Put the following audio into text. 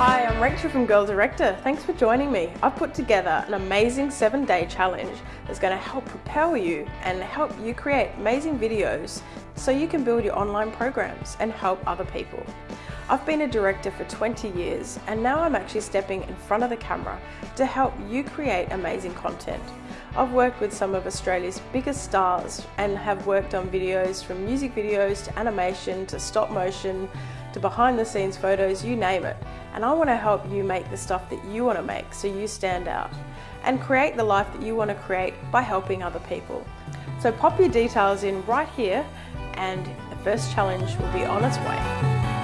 Hi, I'm Rachel from Girl Director. Thanks for joining me. I've put together an amazing seven day challenge that's going to help propel you and help you create amazing videos so you can build your online programs and help other people. I've been a director for 20 years and now I'm actually stepping in front of the camera to help you create amazing content. I've worked with some of Australia's biggest stars and have worked on videos from music videos to animation to stop motion to behind the scenes photos, you name it. And I want to help you make the stuff that you want to make so you stand out and create the life that you want to create by helping other people. So pop your details in right here and the first challenge will be on its way.